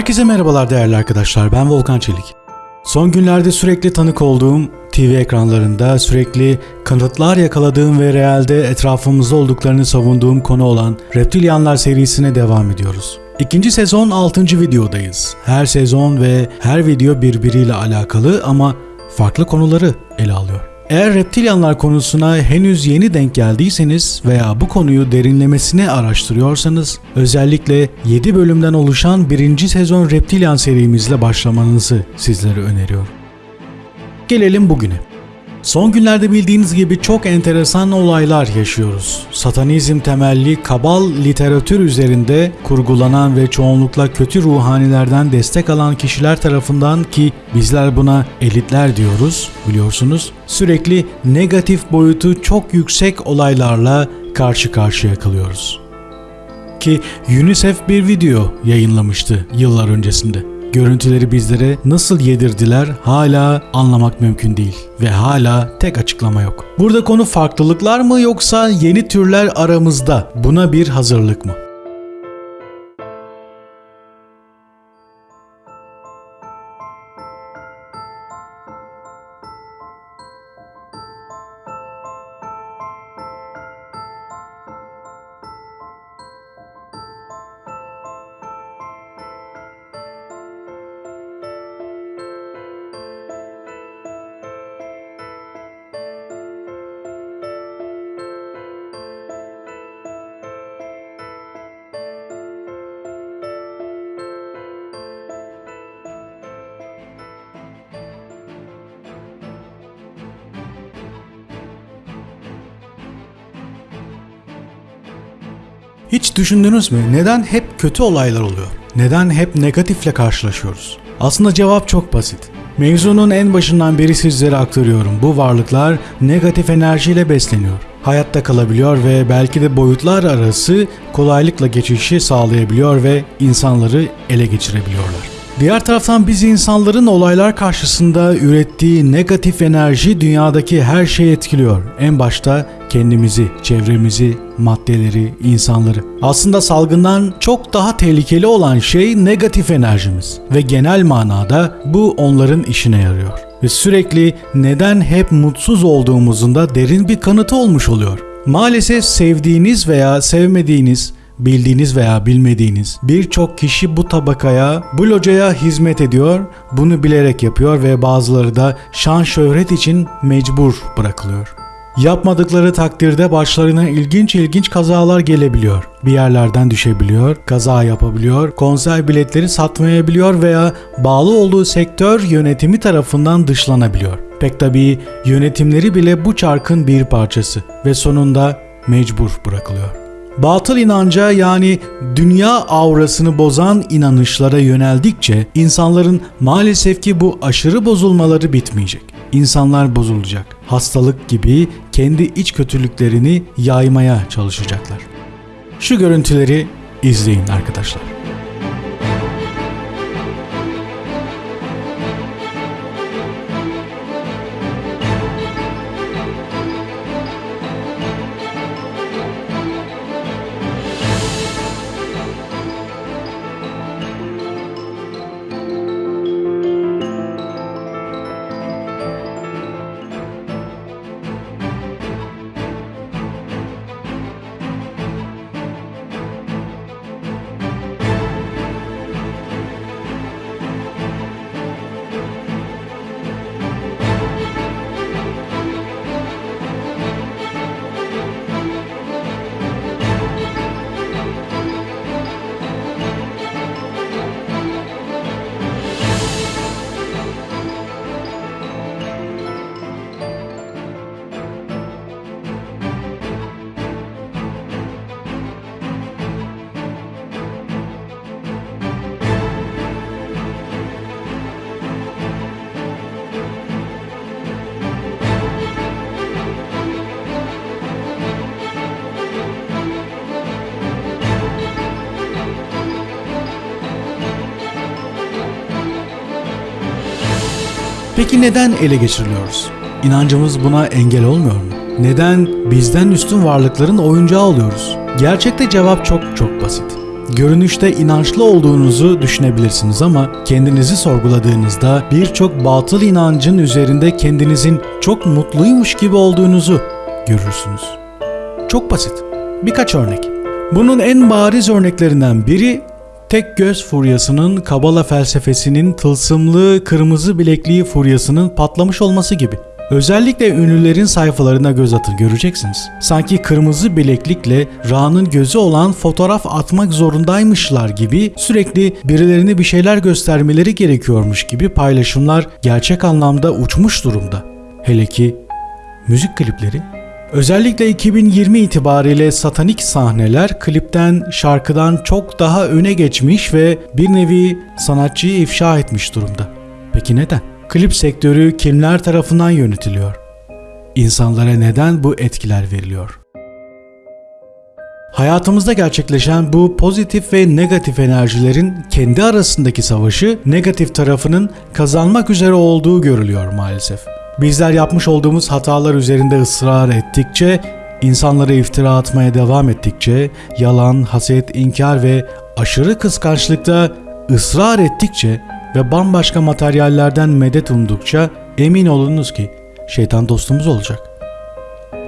Herkese merhabalar değerli arkadaşlar. Ben Volkan Çelik. Son günlerde sürekli tanık olduğum TV ekranlarında sürekli kanıtlar yakaladığım ve realde etrafımızda olduklarını savunduğum konu olan Reptilyanlar serisine devam ediyoruz. İkinci sezon 6. videodayız. Her sezon ve her video birbiriyle alakalı ama farklı konuları ele alıyor. Eğer reptilyanlar konusuna henüz yeni denk geldiyseniz veya bu konuyu derinlemesine araştırıyorsanız özellikle 7 bölümden oluşan 1. sezon Reptilyan serimizle başlamanızı sizlere öneriyorum. Gelelim bugüne. Son günlerde bildiğiniz gibi çok enteresan olaylar yaşıyoruz. Satanizm temelli kabal literatür üzerinde kurgulanan ve çoğunlukla kötü ruhanilerden destek alan kişiler tarafından ki bizler buna elitler diyoruz biliyorsunuz. Sürekli negatif boyutu çok yüksek olaylarla karşı karşıya kalıyoruz. Ki UNICEF bir video yayınlamıştı yıllar öncesinde. Görüntüleri bizlere nasıl yedirdiler hala anlamak mümkün değil ve hala tek açıklama yok. Burada konu farklılıklar mı yoksa yeni türler aramızda buna bir hazırlık mı? Hiç düşündünüz mü neden hep kötü olaylar oluyor? Neden hep negatifle karşılaşıyoruz? Aslında cevap çok basit. Mevzunun en başından beri sizlere aktarıyorum. Bu varlıklar negatif enerjiyle besleniyor. Hayatta kalabiliyor ve belki de boyutlar arası kolaylıkla geçişi sağlayabiliyor ve insanları ele geçirebiliyorlar. Diğer taraftan biz insanların olaylar karşısında ürettiği negatif enerji dünyadaki her şeyi etkiliyor. En başta kendimizi, çevremizi, maddeleri, insanları. Aslında salgından çok daha tehlikeli olan şey negatif enerjimiz ve genel manada bu onların işine yarıyor. Ve sürekli neden hep mutsuz olduğumuzun da derin bir kanıtı olmuş oluyor. Maalesef sevdiğiniz veya sevmediğiniz bildiğiniz veya bilmediğiniz birçok kişi bu tabakaya, bu locaya hizmet ediyor, bunu bilerek yapıyor ve bazıları da şan şöhret için mecbur bırakılıyor. Yapmadıkları takdirde başlarına ilginç ilginç kazalar gelebiliyor. Bir yerlerden düşebiliyor, kaza yapabiliyor, konser biletleri satmayabiliyor veya bağlı olduğu sektör yönetimi tarafından dışlanabiliyor. Pek tabii yönetimleri bile bu çarkın bir parçası ve sonunda mecbur bırakılıyor. Batıl inanca yani dünya aurasını bozan inanışlara yöneldikçe insanların maalesef ki bu aşırı bozulmaları bitmeyecek. İnsanlar bozulacak. Hastalık gibi kendi iç kötülüklerini yaymaya çalışacaklar. Şu görüntüleri izleyin arkadaşlar. Peki neden ele geçiriliyoruz? İnancımız buna engel olmuyor mu? Neden bizden üstün varlıkların oyuncağı oluyoruz? Gerçekte cevap çok çok basit. görünüşte inançlı olduğunuzu düşünebilirsiniz ama kendinizi sorguladığınızda birçok batıl inancın üzerinde kendinizin çok mutluymuş gibi olduğunuzu görürsünüz. Çok basit. Birkaç örnek. Bunun en bariz örneklerinden biri tek göz furyasının Kabala felsefesinin tılsımlı kırmızı bilekliği furyasının patlamış olması gibi. Özellikle ünlülerin sayfalarına göz atın göreceksiniz. Sanki kırmızı bileklikle Ra'nın gözü olan fotoğraf atmak zorundaymışlar gibi sürekli birilerine bir şeyler göstermeleri gerekiyormuş gibi paylaşımlar gerçek anlamda uçmuş durumda. Hele ki müzik klipleri Özellikle 2020 itibariyle satanik sahneler klipten, şarkıdan çok daha öne geçmiş ve bir nevi sanatçıyı ifşa etmiş durumda. Peki neden? Klip sektörü kimler tarafından yönetiliyor? İnsanlara neden bu etkiler veriliyor? Hayatımızda gerçekleşen bu pozitif ve negatif enerjilerin kendi arasındaki savaşı negatif tarafının kazanmak üzere olduğu görülüyor maalesef. Bizler yapmış olduğumuz hatalar üzerinde ısrar ettikçe, insanlara iftira atmaya devam ettikçe, yalan, haset, inkar ve aşırı kıskançlıkta ısrar ettikçe ve bambaşka materyallerden medet umdukça emin olunuz ki şeytan dostumuz olacak.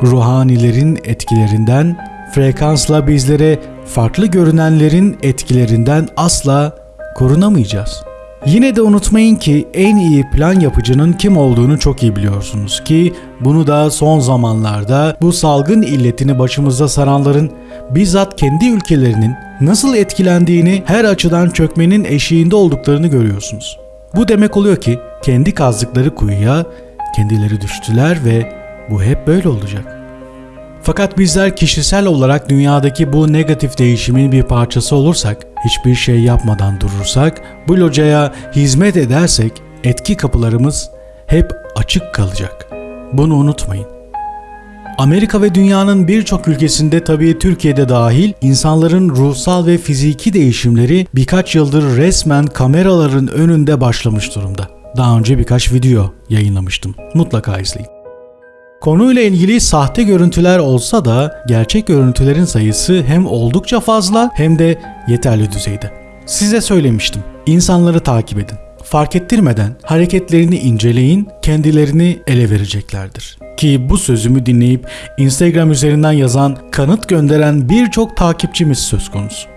Ruhanilerin etkilerinden, frekansla bizlere farklı görünenlerin etkilerinden asla korunamayacağız.'' Yine de unutmayın ki en iyi plan yapıcının kim olduğunu çok iyi biliyorsunuz ki bunu da son zamanlarda bu salgın illetini başımızda saranların bizzat kendi ülkelerinin nasıl etkilendiğini her açıdan çökmenin eşiğinde olduklarını görüyorsunuz. Bu demek oluyor ki kendi kazdıkları kuyuya kendileri düştüler ve bu hep böyle olacak. Fakat bizler kişisel olarak dünyadaki bu negatif değişimin bir parçası olursak, hiçbir şey yapmadan durursak, bu locaya hizmet edersek etki kapılarımız hep açık kalacak. Bunu unutmayın. Amerika ve dünyanın birçok ülkesinde tabii Türkiye'de dahil insanların ruhsal ve fiziki değişimleri birkaç yıldır resmen kameraların önünde başlamış durumda. Daha önce birkaç video yayınlamıştım. Mutlaka izleyin. Konuyla ilgili sahte görüntüler olsa da gerçek görüntülerin sayısı hem oldukça fazla hem de yeterli düzeyde. Size söylemiştim. İnsanları takip edin. Fark ettirmeden hareketlerini inceleyin, kendilerini ele vereceklerdir. Ki bu sözümü dinleyip Instagram üzerinden yazan, kanıt gönderen birçok takipçimiz söz konusu.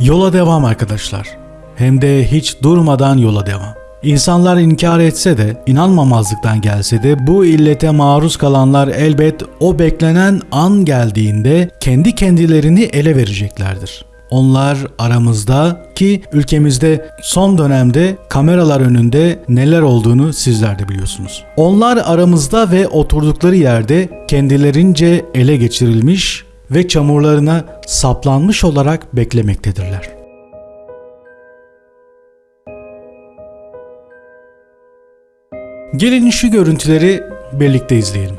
Yola devam arkadaşlar. Hem de hiç durmadan yola devam. İnsanlar inkar etse de, inanmamazlıktan gelse de bu illete maruz kalanlar elbet o beklenen an geldiğinde kendi kendilerini ele vereceklerdir. Onlar aramızda ki ülkemizde son dönemde kameralar önünde neler olduğunu sizler de biliyorsunuz. Onlar aramızda ve oturdukları yerde kendilerince ele geçirilmiş ve çamurlarına saplanmış olarak beklemektedirler. Gelin şu görüntüleri birlikte izleyelim.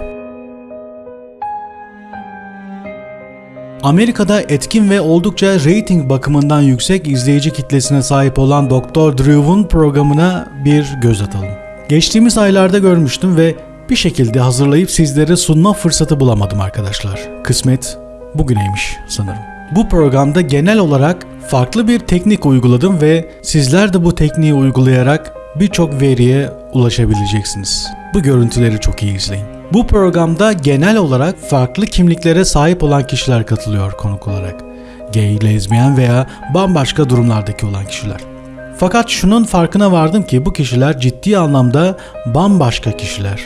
Amerika'da etkin ve oldukça rating bakımından yüksek izleyici kitlesine sahip olan Dr. Drew'un programına bir göz atalım. Geçtiğimiz aylarda görmüştüm ve bir şekilde hazırlayıp sizlere sunma fırsatı bulamadım arkadaşlar. Kısmet bugüneymiş sanırım. Bu programda genel olarak farklı bir teknik uyguladım ve sizler de bu tekniği uygulayarak birçok veriye ulaşabileceksiniz. Bu görüntüleri çok iyi izleyin. Bu programda genel olarak farklı kimliklere sahip olan kişiler katılıyor konuk olarak. Gay, lezbiyen veya bambaşka durumlardaki olan kişiler. Fakat şunun farkına vardım ki bu kişiler ciddi anlamda bambaşka kişiler.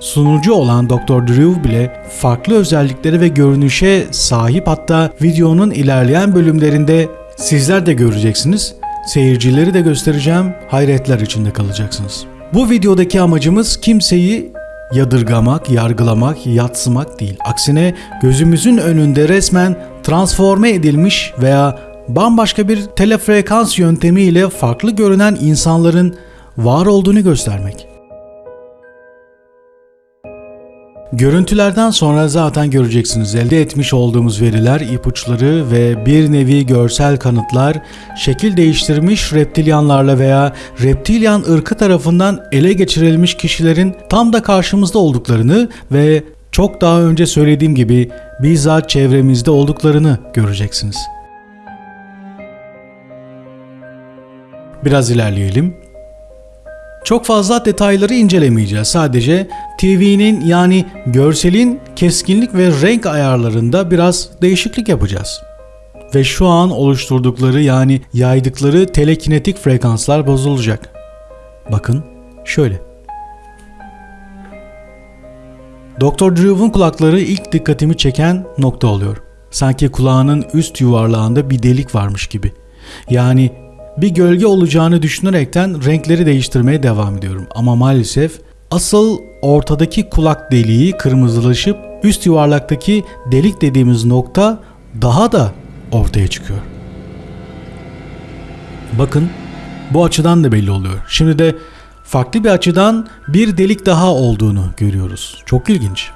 Sunucu olan Dr. Drew bile farklı özellikleri ve görünüşe sahip hatta videonun ilerleyen bölümlerinde sizler de göreceksiniz Seyircileri de göstereceğim, hayretler içinde kalacaksınız. Bu videodaki amacımız kimseyi yadırgamak, yargılamak, yatsımak değil. Aksine gözümüzün önünde resmen transforme edilmiş veya bambaşka bir telefrekans yöntemiyle farklı görünen insanların var olduğunu göstermek. Görüntülerden sonra zaten göreceksiniz elde etmiş olduğumuz veriler, ipuçları ve bir nevi görsel kanıtlar şekil değiştirmiş reptilyanlarla veya reptilyan ırkı tarafından ele geçirilmiş kişilerin tam da karşımızda olduklarını ve çok daha önce söylediğim gibi bizzat çevremizde olduklarını göreceksiniz. Biraz ilerleyelim. Çok fazla detayları incelemeyeceğiz. Sadece TV'nin yani görselin keskinlik ve renk ayarlarında biraz değişiklik yapacağız. Ve şu an oluşturdukları yani yaydıkları telekinetik frekanslar bozulacak. Bakın şöyle. Dr. Drew'un kulakları ilk dikkatimi çeken nokta oluyor. Sanki kulağının üst yuvarlağında bir delik varmış gibi. Yani bir gölge olacağını düşünerekten renkleri değiştirmeye devam ediyorum. Ama maalesef asıl ortadaki kulak deliği kırmızılaşıp üst yuvarlaktaki delik dediğimiz nokta daha da ortaya çıkıyor. Bakın bu açıdan da belli oluyor. Şimdi de farklı bir açıdan bir delik daha olduğunu görüyoruz. Çok ilginç.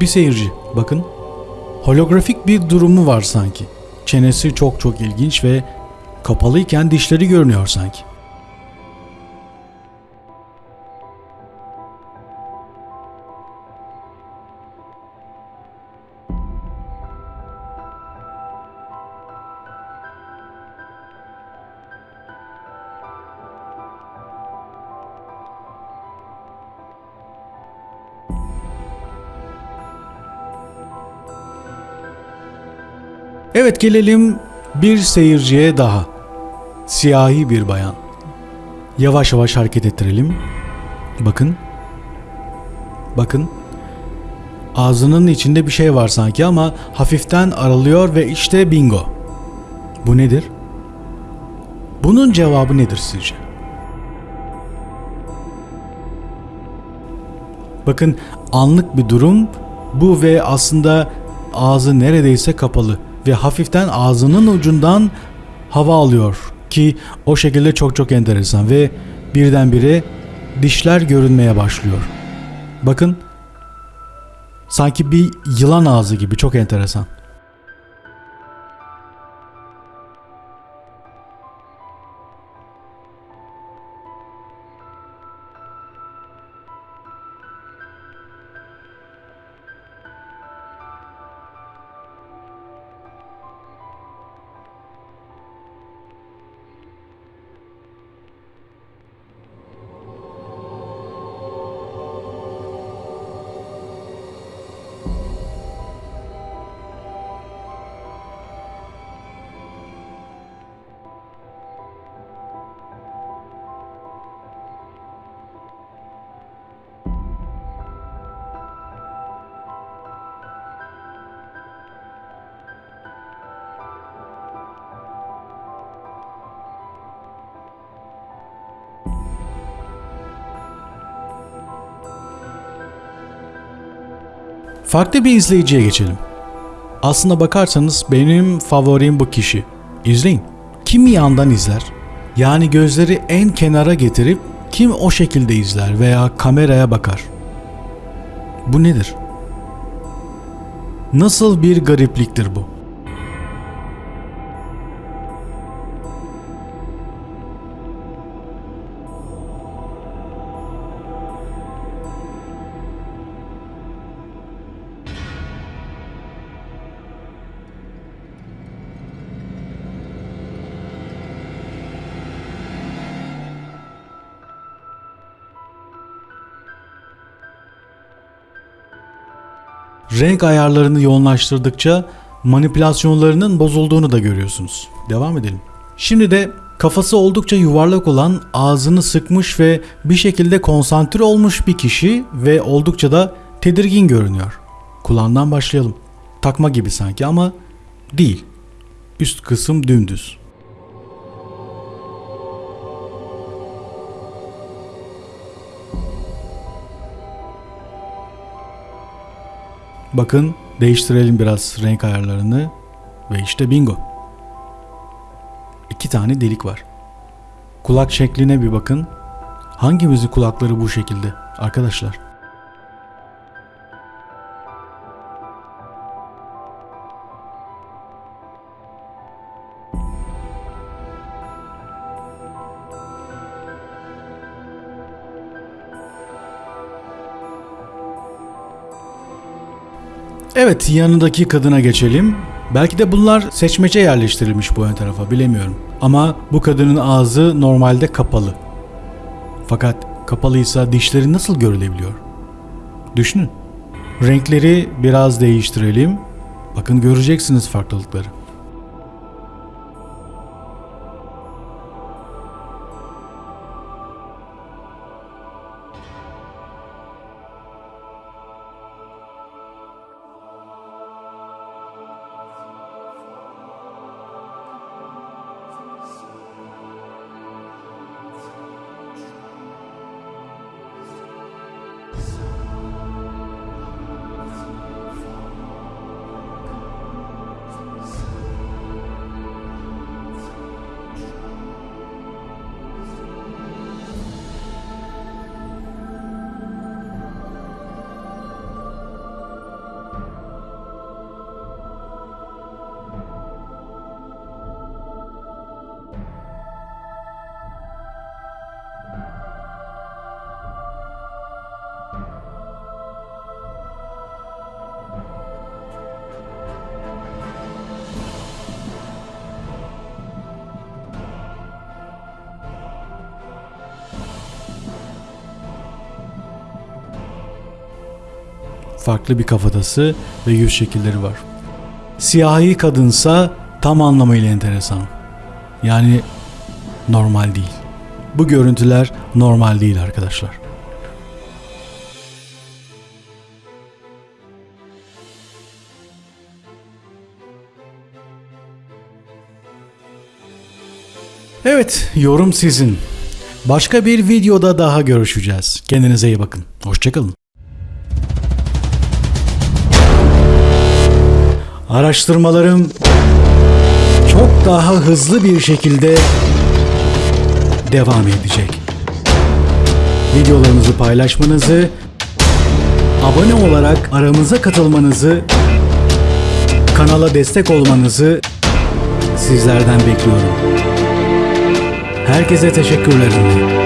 Bir seyirci bakın. Holografik bir durumu var sanki. Çenesi çok çok ilginç ve kapalıyken dişleri görünüyor sanki. Evet gelelim bir seyirciye daha. Siyahi bir bayan. Yavaş yavaş hareket ettirelim. Bakın. Bakın. Ağzının içinde bir şey var sanki ama hafiften aralıyor ve işte bingo. Bu nedir? Bunun cevabı nedir sizce? Bakın anlık bir durum bu ve aslında ağzı neredeyse kapalı ve hafiften ağzının ucundan hava alıyor ki o şekilde çok çok enteresan ve birdenbire dişler görünmeye başlıyor. Bakın sanki bir yılan ağzı gibi çok enteresan. Farklı bir izleyiciye geçelim. Aslına bakarsanız benim favorim bu kişi. İzleyin. Kim yandan izler? Yani gözleri en kenara getirip kim o şekilde izler veya kameraya bakar? Bu nedir? Nasıl bir garipliktir bu? Renk ayarlarını yoğunlaştırdıkça manipülasyonlarının bozulduğunu da görüyorsunuz. Devam edelim. Şimdi de kafası oldukça yuvarlak olan, ağzını sıkmış ve bir şekilde konsantre olmuş bir kişi ve oldukça da tedirgin görünüyor. Kulağından başlayalım. Takma gibi sanki ama değil. Üst kısım dümdüz. Bakın değiştirelim biraz renk ayarlarını ve işte bingo. İki tane delik var. Kulak şekline bir bakın. Hangimizin kulakları bu şekilde arkadaşlar? Evet yanındaki kadına geçelim. Belki de bunlar seçmece yerleştirilmiş bu ön tarafa bilemiyorum. Ama bu kadının ağzı normalde kapalı. Fakat kapalıysa dişleri nasıl görülebiliyor? Düşünün. Renkleri biraz değiştirelim. Bakın göreceksiniz farklılıkları. Farklı bir kafatası ve yüz şekilleri var. Siyahi kadınsa tam anlamıyla enteresan. Yani normal değil. Bu görüntüler normal değil arkadaşlar. Evet, yorum sizin. Başka bir videoda daha görüşeceğiz. Kendinize iyi bakın. Hoşçakalın. Araştırmalarım çok daha hızlı bir şekilde devam edecek. Videolarınızı paylaşmanızı, abone olarak aramıza katılmanızı, kanala destek olmanızı sizlerden bekliyorum. Herkese teşekkürlerim.